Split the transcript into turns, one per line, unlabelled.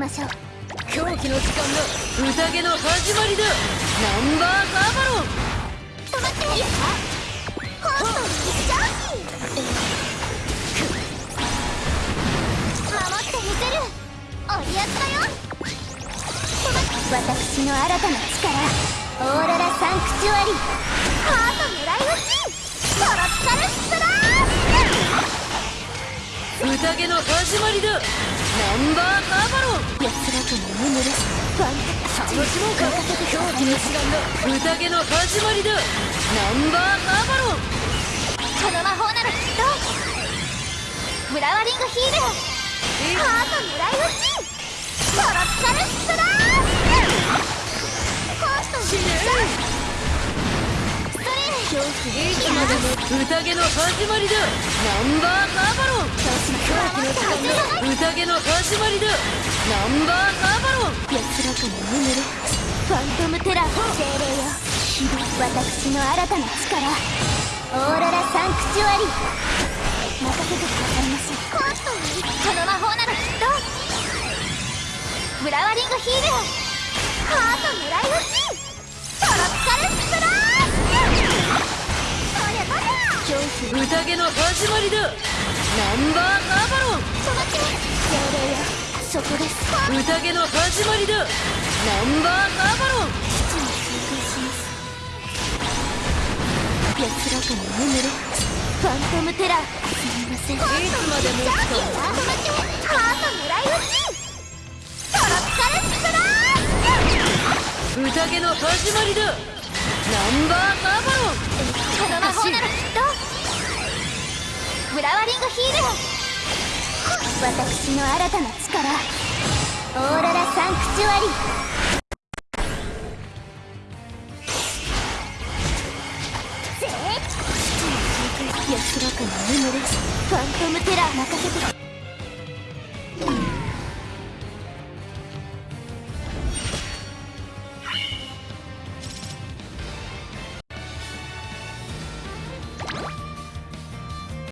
ましょう。
狂気の時間が宴の始まりだ。ナンバーガーバロン。
止まっていいかホーストに守ってみせる。おりやつだよ。私の新たな力。オーロラサンクチュアリハート狙い撃ちトロピカルスプラ
ー。宴の始まりだ。ナンバーガーバロン
安らかに眠るファンタ
楽しもうか狂気の時間が宴の始まりだナンバーガーバロン
この魔法ならきっとフラワリングヒールハート狙い撃ちトロピカルスプラー
死ねストレーいつまでも宴の始まりだナンバー宴の始まりだ。ナンバーガーバロン。
安らかに眠るファントムテラー精霊よ。私の新たな力。オーロラサンクチュアリ。任せてくださいましコーストにこの魔法ならきっと。フラワリングヒール。ハート狙い撃ち
宴の始まりだ。ナンバーガーバロン。
止まって精霊よそこです
宴の始まりだ。ナンバーガーバロン。
基地に通過します安らかに眠るファントムテラ。ーすみません。いつ
までも
止まってハート狙い撃ちトロピカルスプラ
ー宴の始まりだナンバーガーバロン。
この魔法ならきっとフラワリングヒール。私の新たな力。オーロラサンクチュアリ。安らかに眠るファントムテラー任せて